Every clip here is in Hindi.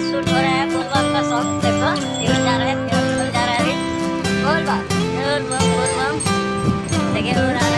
शूट हो रहा है बोलबम का सॉन्ग देखो यूज़ जा रहा है जा रहा है अभी बोलबम बोलबम बोलबम देखिए और रहा है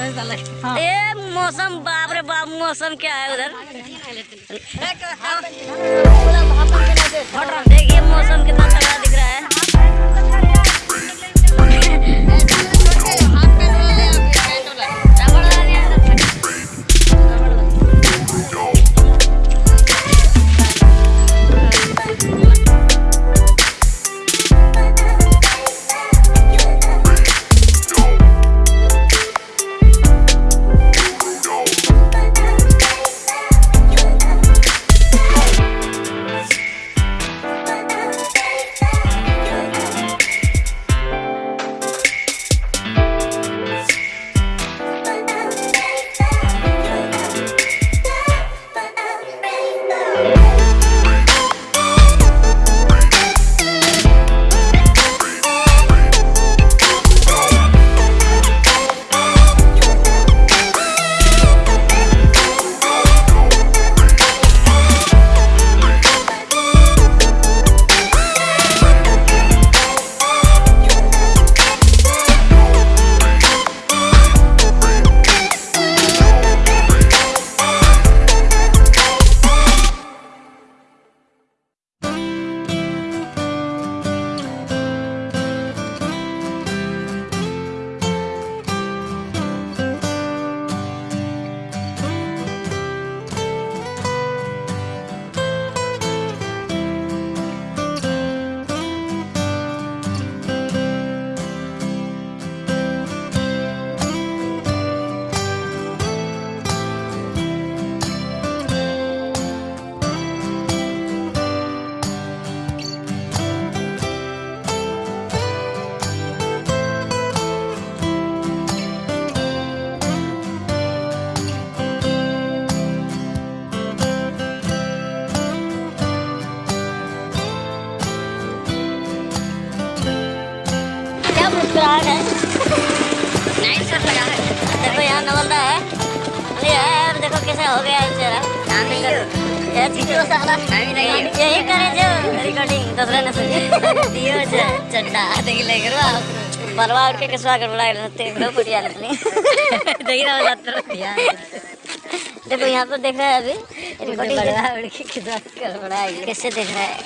ए, मौसम, बाप रे बाप, मौसम क्या है उधर? देखिए, मौसम कितना तगड़ा दिख रहा है। बना है। देखो यहाँ नवलदा है। अरे यार देखो कैसे हो गया है चेहरा। जीतो साला यही करे जो। रिकॉर्डिंग दूसरे ने सुनी। दियो जे चड्डा। देखि ले करो बलवा उठ के कसवा कर बुला रहते एकदम बढ़िया लगने देखि ना बात करो। दिया देखो यहाँ पर देख रहा है अभी। रिकॉर्डिंग बलवा उठ के कसवा कर बुला कैसे देख रहा है।